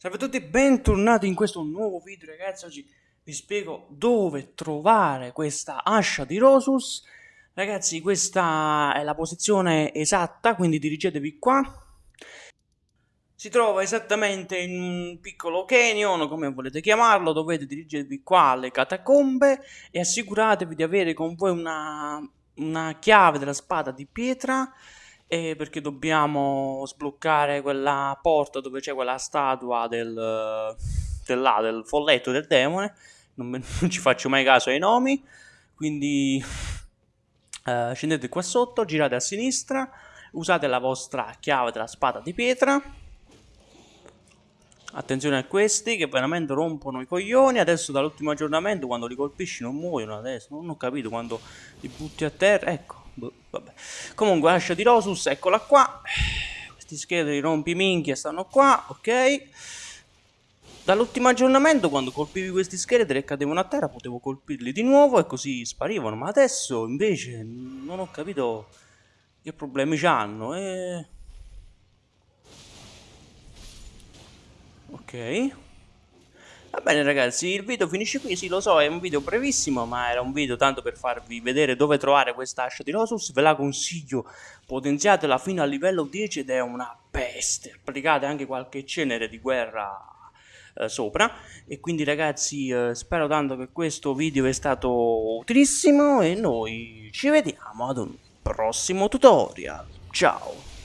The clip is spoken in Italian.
Salve a tutti, bentornati in questo nuovo video ragazzi, oggi vi spiego dove trovare questa ascia di Rosus. Ragazzi questa è la posizione esatta, quindi dirigetevi qua. Si trova esattamente in un piccolo canyon, come volete chiamarlo, dovete dirigervi qua alle catacombe E assicuratevi di avere con voi una, una chiave della spada di pietra eh, perché dobbiamo sbloccare quella porta dove c'è quella statua del, del, là, del folletto del demone. Non, non, ci faccio mai caso ai nomi. Quindi eh, scendete qua sotto, girate a sinistra, usate la vostra chiave della spada di pietra. Attenzione a questi che veramente rompono i coglioni. Adesso dall'ultimo aggiornamento quando li colpisci non muoiono adesso. Non ho capito quando li butti a terra. Ecco, Boh. Comunque, ascia di Rosus, eccola qua. Questi scheletri rompiminchia stanno qua, ok. Dall'ultimo aggiornamento, quando colpivi questi scheletri e cadevano a terra, potevo colpirli di nuovo e così sparivano. Ma adesso, invece, non ho capito che problemi hanno. E... Ok. Va bene ragazzi, il video finisce qui, sì lo so, è un video brevissimo, ma era un video tanto per farvi vedere dove trovare questa ascia di Rosus, ve la consiglio, potenziatela fino a livello 10 ed è una peste, applicate anche qualche cenere di guerra eh, sopra, e quindi ragazzi eh, spero tanto che questo video è stato utilissimo e noi ci vediamo ad un prossimo tutorial, ciao!